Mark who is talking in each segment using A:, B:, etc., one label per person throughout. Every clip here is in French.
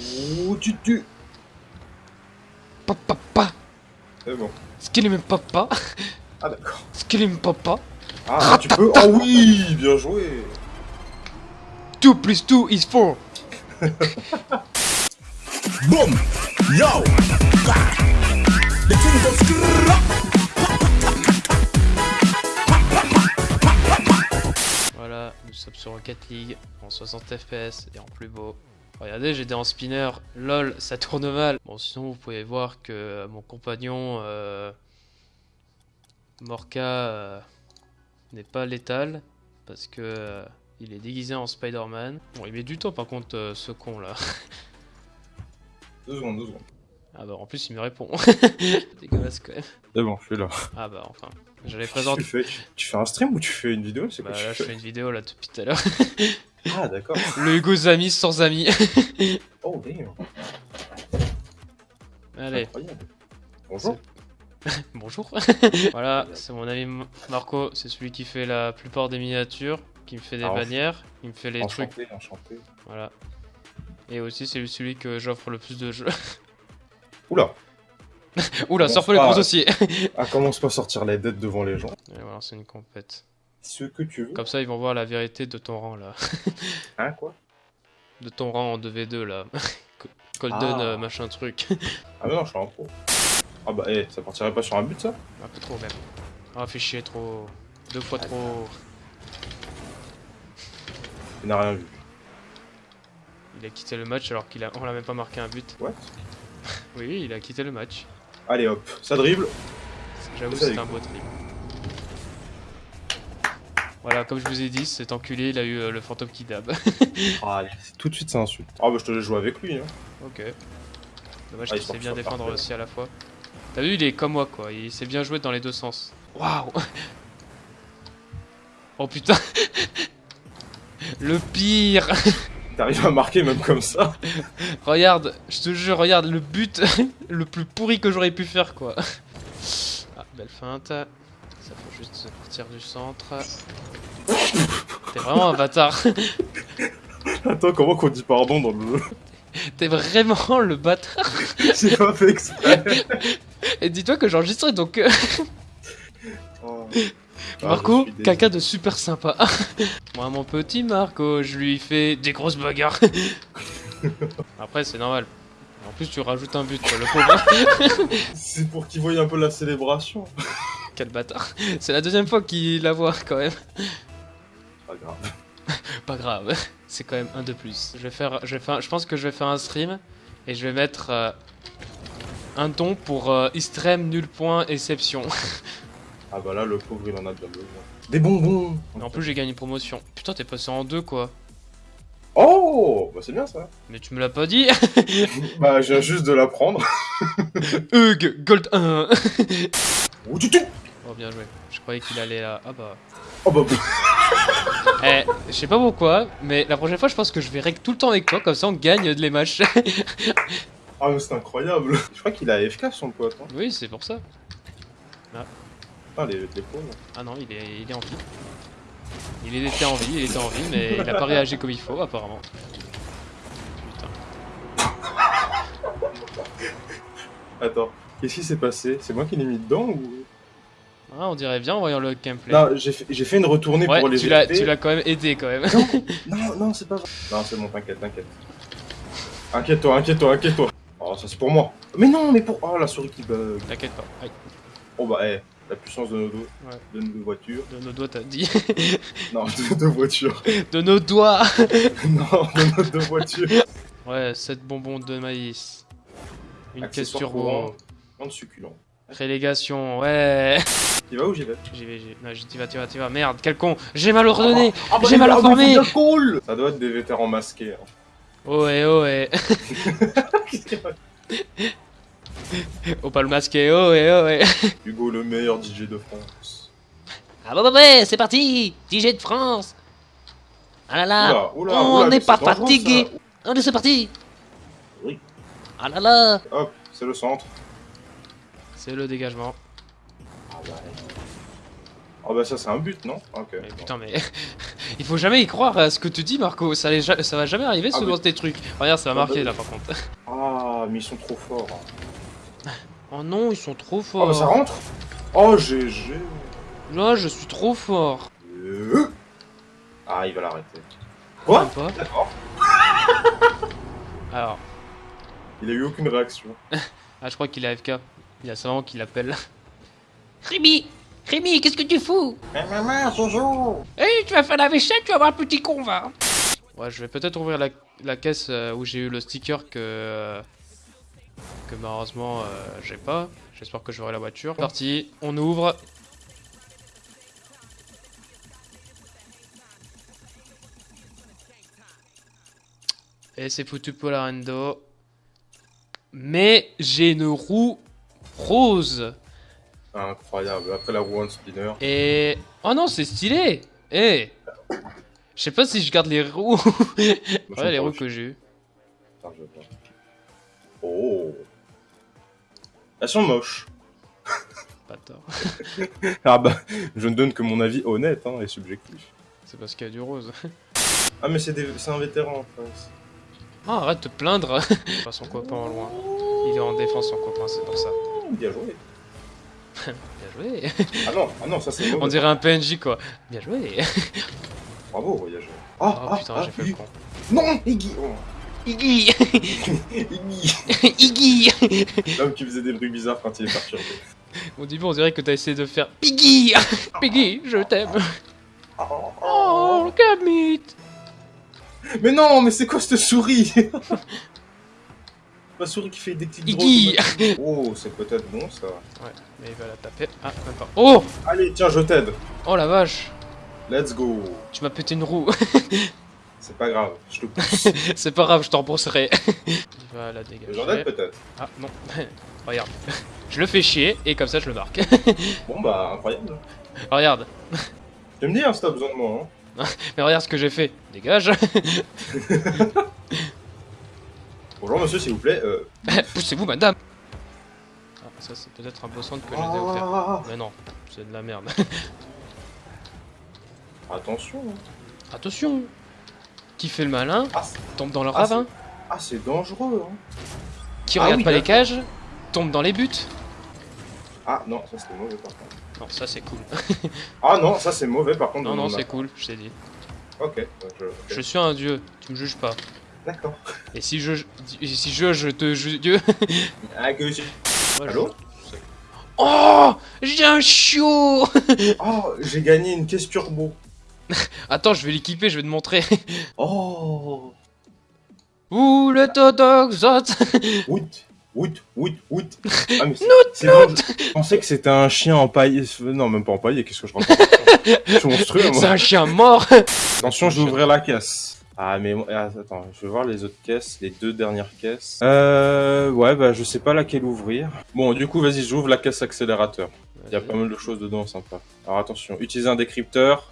A: Ouh, tu tues.
B: Papa, papa.
A: C'est bon.
B: Skillim papa.
A: Ah d'accord.
B: Skillim papa.
A: Ah, tu peux. Oh oui, bien joué.
B: 2 plus 2 is 4.
C: Boom! Yo! The king goes.
B: Voilà, nous sommes sur Rocket League en 60 FPS et en plus beau. Regardez, j'étais en spinner. Lol, ça tourne mal. Bon, sinon, vous pouvez voir que mon compagnon euh, Morka euh, n'est pas létal parce que euh, il est déguisé en Spider-Man. Bon, il met du temps par contre, euh, ce con là.
A: Deux secondes, deux secondes.
B: Ah bah, en plus, il me répond. Dégueulasse quand même.
A: C'est bon, je suis là.
B: Ah bah, enfin. J'allais
A: Tu
B: présenter.
A: fais, tu, tu fais un stream ou tu fais une vidéo? Quoi
B: Bah
A: tu
B: là, je
A: fais
B: fais? une vidéo là depuis tout à l'heure.
A: Ah d'accord.
B: Le Hugo Amis sans amis.
A: Oh damn.
B: Allez.
A: Bonjour.
B: Bonjour. voilà, c'est mon ami Marco, c'est celui qui fait la plupart des miniatures, qui me fait des
A: Ah,
B: bannières, qui me fait les trucs.
A: Enchanté, enchanté.
B: Voilà. Et aussi, c'est celui que j'offre le plus de jeux.
A: Oula.
B: Oula, sors pas les gros dossiers.
A: Ah, commence pas à sortir les dettes devant les gens.
B: Et voilà, c'est une compète.
A: Ce que tu veux.
B: Comme ça, ils vont voir la vérité de ton rang là.
A: Hein, quoi?
B: De ton rang en 2v2 là. Golden
A: Ah.
B: euh, machin truc.
A: Ah, mais non, je suis en pro. Ah bah, eh, ça partirait pas sur un but ça?
B: Un peu trop même. Ah, fait chier trop. Deux fois trop.
A: Il n'a rien vu.
B: Il a quitté le match alors qu'il a... on l'a même pas marqué un but.
A: What?
B: Oui, il a quitté le match.
A: Allez hop, ça dribble.
B: J'avoue, c'est un beau trip. Voilà, comme je vous ai dit, cet enculé, il a eu euh, le fantôme qui dab.
A: Ah, allez, tout de suite ça insulte. Ah bah, je te laisse jouer avec lui. Hein.
B: ok. Dommage
A: Ah,
B: qu'il sait bien défendre
A: parfait.
B: aussi à la fois. T'as vu, il est comme moi, quoi. Il sait bien jouer dans les deux sens. Waouh Oh putain Le pire
A: T'arrives à marquer même comme ça
B: Regarde, je te jure, regarde, le but le plus pourri que j'aurais pu faire, quoi. Ah, belle feinte. Ça faut juste partir du centre. T'es vraiment un bâtard.
A: Attends, comment qu'on dit pardon dans le jeu
B: T'es vraiment le bâtard.
A: J'ai pas fait exprès.
B: Et dis-toi que j'enregistrais donc euh,
A: Oh.
B: Marco,
A: Ah,
B: quelqu'un de super sympa. Moi mon petit Marco, je lui fais des grosses bagarres. Après c'est normal. En plus tu rajoutes un but, le pauvre.
A: C'est pour qu'ils voient un peu la célébration.
B: Quel bâtard. C'est la deuxième fois qu'il la voit quand même.
A: Pas grave.
B: Pas grave, c'est quand même un de plus. Je vais faire, je vais faire, je pense que je vais faire un stream et je vais mettre euh, un don pour euh, extrême nul point exception.
A: Ah bah là, le pauvre, il en a bien besoin. Des bonbons
B: Et en plus j'ai gagné une promotion. Putain t'es passé en deux quoi.
A: Oh Bah c'est bien ça.
B: Mais tu me l'as pas dit.
A: bah je viens juste de l'apprendre.
B: Hug Gold 1.
A: Ouh, tu
B: bien joué. Je croyais qu'il allait là. Ah bah.
A: Oh bah...
B: Eh, je sais pas pourquoi, mais la prochaine fois je pense que je vais règle tout le temps avec toi, comme ça on gagne les matchs.
A: Ah mais c'est incroyable. Je crois qu'il a AFK son pote. Hein.
B: oui, c'est pour ça.
A: Ah les, les pauvres.
B: Ah non, il est, il est en vie. Il était en vie, il était en vie, mais il a pas réagi comme il faut apparemment. Putain.
A: Attends, qu'est-ce qui s'est passé? C'est moi qui l'ai mis dedans ou...
B: Ah, on dirait bien en voyant le gameplay.
A: Non, j'ai fait, une retournée
B: ouais,
A: pour les
B: tu l'as,
A: aider.
B: tu l'as quand même aidé quand même.
A: Non, non, c'est pas vrai. Non, c'est bon, t'inquiète, t'inquiète. Inquiète-toi, inquiète-toi, inquiète-toi. Oh, ça c'est pour moi. Mais non, mais pour... Oh, la souris qui bug.
B: T'inquiète pas. Aïe.
A: Oh bah, eh, la puissance de nos
B: Ouais.
A: de nos voitures.
B: De nos doigts, t'as dit.
A: Non, de nos voitures.
B: De nos doigts.
A: non, de nos deux voitures.
B: Ouais, 7 bonbons de maïs. Une caisse turbo.
A: courant, Vente succulent.
B: Relégation, ouais.
A: Tu vas où j'y vais
B: J'y vais, j'y Non, j'y- vas, t'y vas, t'y vas. Merde, quel con. J'ai mal ordonné.
A: Ah bah,
B: J'ai mal
A: ah bah, bien cool Ça doit être des vétérans masqués. hein.
B: Ohé, ohé. Oh, pas le masqué. Ohé, ohé.
A: Hugo, le meilleur DJ de France.
D: Ah bah bah ouais, c'est parti DJ de France Ah là là
A: Oula, oula,
D: On
A: oula,
D: n'est pas fatigué Allez, c'est parti
A: Oui.
D: Ah là là
A: ça. Hop, c'est le centre.
B: C'est le dégagement.
A: Ah bah ça c'est un but, non? Ok.
B: Mais putain, mais. Il faut jamais y croire à ce que tu dis, Marco. Ça, va jamais arriver
A: Ah,
B: selon
A: mais-
B: tes trucs. Regarde, ça va
A: Ah, bah
B: marquer
A: oui.
B: là par contre.
A: Ah, mais ils sont trop forts.
B: Oh non, ils sont trop
A: Oh,
B: forts.
A: bah ça rentre? Oh, GG
B: Là, je suis trop fort.
A: Euh. Ah, il va l'arrêter. Quoi? D'accord.
B: Alors,
A: Il a eu aucune réaction.
B: ah, je crois qu'il est AFK. Il y a sa maman qui l'appelle.
D: Rémi Rémi, qu'est-ce que tu fous?
A: Mais maman, Jojo
D: Eh, tu vas faire la vaisselle, tu vas voir un petit con, va
B: Ouais, je vais peut-être ouvrir la, la caisse euh, où j'ai eu le sticker que. euh, que malheureusement euh, j'ai pas. J'espère que j'aurai la voiture. Parti, on ouvre. Et c'est foutu pour la rando. Mais j'ai une roue rose.
A: Incroyable. Après la roue en spinner.
B: Et. Oh non, c'est stylé! Eh! Je sais pas si je garde les roues.
A: Moi,
B: ouais, les
A: j'aime
B: roues que j'ai eues.
A: Voir. Oh Elles sont moches.
B: Pas tort.
A: Ah bah, je ne donne que mon avis honnête hein, et subjectif.
B: C'est parce qu'il y a du rose.
A: Ah mais c'est des... un vétéran en face.
B: Ah, arrête de te plaindre. Son copain en loin. Il est en défense, son copain, c'est pour ça.
A: Bien joué.
B: Bien joué.
A: Ah non, ah non, ça c'est.
B: On dirait un PNJ quoi. Bien joué.
A: Bravo, voyageur.
B: Oh
A: Ah,
B: putain,
A: ah,
B: j'ai fait
A: ah,
B: le con.
A: Non, Iggy oh.
D: Iggy
A: Iggy
D: Iggy
A: L'homme qui faisait des bruits bizarres quand il est perturbé.
B: Au début, on dirait que t'as essayé de faire Piggy Piggy, je t'aime. Oh, Gamit
A: Mais non, mais c'est quoi cette souris? La souris qui fait des petites
B: Iggy.
A: Oh, c'est peut-être bon ça.
B: Ouais, mais il va la taper. Ah, même pas. Oh
A: Allez, tiens, je t'aide.
B: Oh la vache
A: Let's go.
B: Tu m'as pété une roue.
A: C'est pas grave, je te pousse.
B: c'est pas grave, je t'en rembourserai. il va la dégager.
A: J'en aide peut-être.
B: Ah non, regarde. Je le fais chier et comme ça je le marque.
A: Bon bah, incroyable.
B: regarde,
A: Tu me dis hein, si t'as besoin de moi. Hein.
B: mais regarde ce que j'ai fait. Dégage.
A: Bonjour monsieur, s'il vous plaît. Euh...
B: Poussez-vous madame. Ah, ça c'est peut-être un beau centre que je les ai offert.
A: Ah,
B: Mais non, c'est de la merde.
A: attention. hein.
B: Attention Qui fait le malin
A: Ah, c'est-
B: tombe dans le
A: Ah,
B: ravin.
A: ah, c'est dangereux. Hein.
B: Qui
A: Ah
B: regarde
A: oui,
B: pas les cages tombe dans les buts.
A: Ah non, ça c'était mauvais par contre.
B: Non, ça c'est cool.
A: Ah non, ça c'est mauvais par contre.
B: Non, non, c'est cool, je t'ai dit.
A: Ok, donc je... ok.
B: Je suis un dieu, tu me juges pas.
A: D'accord.
B: Et si je, et si je, je te juge dieu.
A: Ah, que
B: je-
A: Allô
B: Oh J'ai un chiot
A: Oh, j'ai gagné une caisse turbo.
B: Attends, je vais l'équiper, je vais te montrer.
A: Oh
B: Ouh, le totoxote
A: Woot, woot, woot, woot. Ah, mais c'est c'est bon, je je pensais que c'était un chien empaillé. Non, même pas empaillé, qu'est-ce que je raconte? Je
B: C'est
A: moi.
B: un chien mort
A: Attention, je vais ouvrir la caisse. Ah, mais ah, attends, je vais voir les autres caisses, les deux dernières caisses. Euh, ouais, bah, je sais pas laquelle ouvrir. Bon, du coup, vas-y, j'ouvre la caisse accélérateur. Il y a pas mal de choses dedans sympa. Alors, attention, utiliser un décrypteur.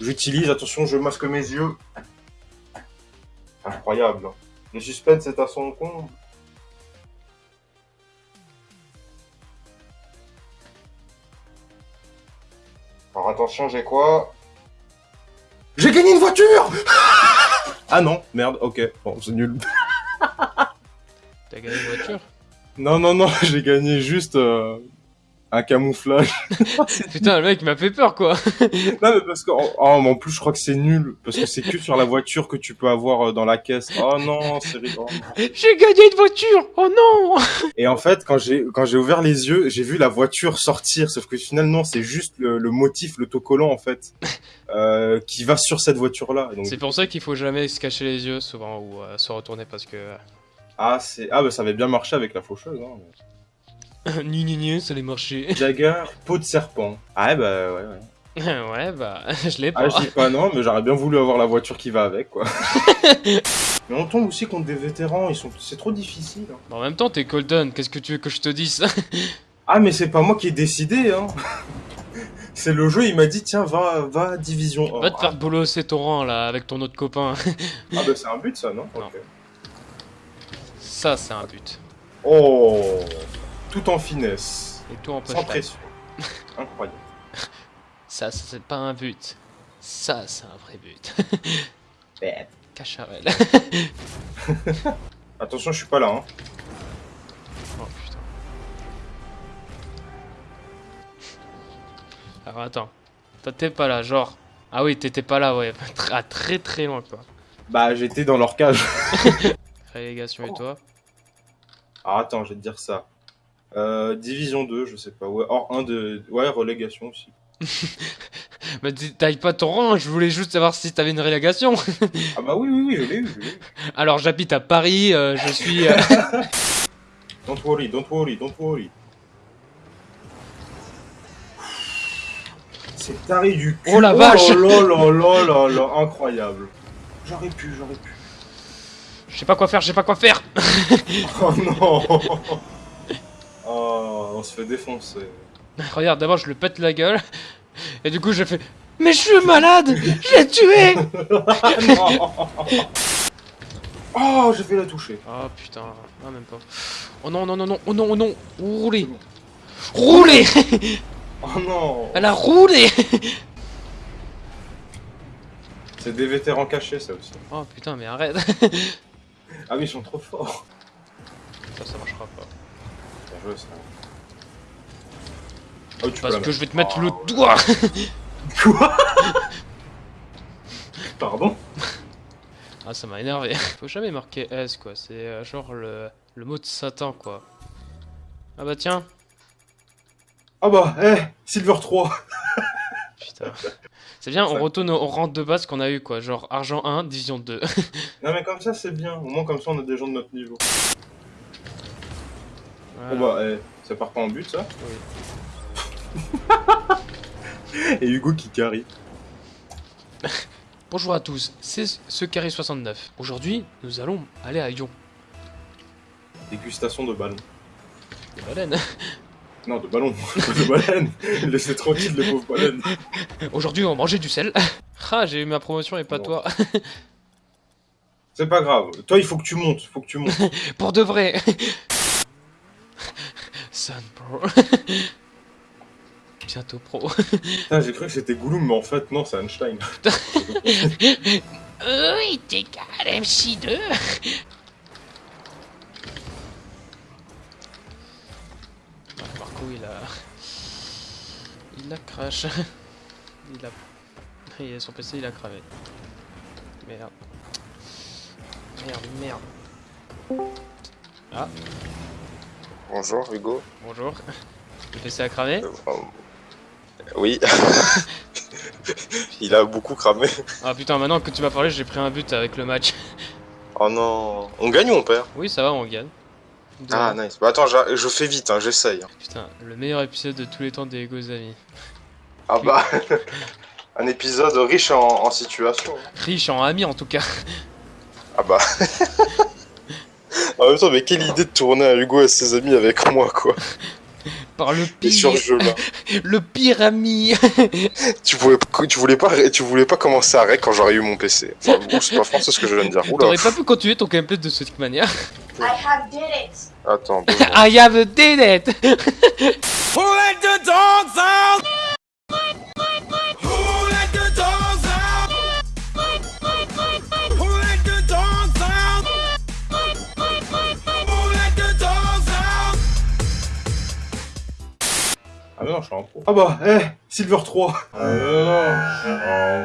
A: J'utilise, attention, je masque mes yeux. Incroyable. Le suspense est à son comble. Alors attention, j'ai quoi? J'ai gagné une voiture Ah non, merde, ok, bon, c'est nul.
B: T'as gagné une voiture?
A: Non, non, non, j'ai gagné juste euh, un camouflage.
B: Putain, le mec m'a fait peur quoi
A: non, mais parce que, oh, en plus, je crois que c'est nul, parce que c'est que sur la voiture que tu peux avoir euh, dans la caisse. Oh non, c'est ri- non.
B: J'ai gagné une voiture Oh non
A: Et en fait, quand j'ai quand j'ai ouvert les yeux, j'ai vu la voiture sortir, sauf que finalement, c'est juste le, le motif, l'autocollant en fait, euh, qui va sur cette voiture-là. Et donc,
B: C'est pour ça qu'il faut jamais se cacher les yeux souvent ou euh, se retourner parce que...
A: ah, c'est ah bah ça avait bien marché avec la faucheuse. Hein.
B: ni ni ni, ça allait marcher.
A: Jagger, peau de serpent. Ah ouais, bah ouais, ouais.
B: ouais bah, je l'ai pas.
A: Ah, je dis pas non, mais j'aurais bien voulu avoir la voiture qui va avec, quoi. mais on tombe aussi contre des vétérans, ils sont, c'est trop difficile. hein.
B: En même temps, t'es Golden, qu'est-ce que tu veux que je te dise?
A: Ah, mais c'est pas moi qui ai décidé, hein. c'est le jeu, il m'a dit, tiens, va, va division 1.
B: Va te faire bolosser ton rang là avec ton autre copain.
A: Ah, bah c'est un but, ça, non,
B: Non.
A: Ok.
B: Ça, c'est un but.
A: Oh, tout en finesse,
B: Et tout en
A: sans pression. Incroyable.
B: Ça, ça, c'est pas un but. Ça, c'est un vrai but. Cacharel.
A: Attention, je suis pas là. Hein.
B: Oh putain. Alors attends. T'es pas là, genre. Ah oui, t'étais pas là, ouais. À très très loin quoi.
A: Bah, j'étais dans leur cage.
B: Relégation et toi
A: Ah, attends, je vais te dire ça. Euh, division 2, je sais pas. Ouais, hors 1 de. Ouais, relégation aussi.
B: Mais dis- taille pas ton rang, je voulais juste savoir si t'avais une relégation.
A: Ah, bah oui, oui, oui, je l'ai eu. je l'ai eu.
B: Alors j'habite à Paris, euh, je suis. euh,
A: Don't worry, don't worry, don't worry. C'est taré du cul.
B: Oh la vache
A: là là là là là, incroyable. J'aurais pu, j'aurais pu.
B: Je sais pas quoi faire, je sais pas quoi faire.
A: Oh non Oh, on se fait défoncer.
B: Regarde, d'abord je le pète la gueule. Et du coup je fais. Mais je suis malade Je l'ai tué
A: Oh, j'ai fait la toucher.
B: Oh putain, ah même pas. Oh non, non, non, non, oh non, oh non, roulez Roulez
A: Oh non
B: Elle a roulé
A: C'est des vétérans cachés, ça aussi.
B: Oh putain, mais arrête
A: Ah oui, ils sont trop forts.
B: Ça, ça marchera pas.
A: Ça. Oh, tu
B: Parce que je vais te
A: mettre.
B: le doigt
A: Quoi? Pardon?
B: Ah, ça m'a énervé. Faut jamais marquer S, quoi. C'est euh, genre le, le mot de Satan, quoi. Ah bah tiens
A: Ah bah, eh, Silver 3
B: Putain. C'est bien, on retourne au rang de base qu'on a eu, quoi. Genre argent 1, division 2.
A: Non mais comme ça c'est bien, au moins comme ça on a des gens de notre niveau.
B: Voilà.
A: Bon bah, eh, ça part pas en but ça
B: Oui.
A: Et Hugo qui carry.
B: Bonjour à tous, c'est ce carré 69. Aujourd'hui, nous allons aller à Lyon.
A: Dégustation de ballon.
B: Des baleines.
A: Non, de ballon, de baleine. Laissez tranquille les pauvres baleines.
B: Aujourd'hui, on va manger du sel. Ah, j'ai eu ma promotion et pas
A: Bon.
B: toi.
A: C'est pas grave. Toi, il faut que tu montes, faut que tu montes.
B: Pour de vrai. Sun Pro. Bientôt pro.
A: Putain, j'ai cru que c'était Gollum, mais en fait, non, c'est Einstein.
D: Oui, t'es calme, MC2.
B: Ah, Marco, il a. Il a crash. Il a. Il a son PC, il a cravé. Merde. Merde, merde. Ah,
E: Bonjour Hugo.
B: bonjour. Le PC a
E: Euh, euh, oui. Il a beaucoup cramé.
B: Ah putain, maintenant que tu m'as parlé, j'ai pris un but avec le match.
E: Oh non. On gagne ou on perd?
B: Oui, ça va, on gagne.
E: Ah nice. Bah attends, je fais vite, hein, j'essaye.
B: Putain, le meilleur épisode de tous les temps des Ego Amis.
E: Ah bah. Un épisode riche en, en situation.
B: Riche en amis en tout cas.
E: Ah bah. en même temps, mais quelle idée de tourner un Hugo et ses amis avec moi quoi.
B: Par le
E: Et sur
B: pire,
E: ce jeu là.
B: le pire ami.
E: Tu voulais, tu voulais pas, tu voulais pas commencer à rec quand j'aurais eu mon PC. Enfin, bon, c'est pas français ce que je viens de dire.
B: T'aurais pas pu continuer ton gameplay de cette manière.
F: I have did it.
E: Attends.
B: I have did it.
A: Ah. Ah bah, eh, Silver 3 Ah non, non.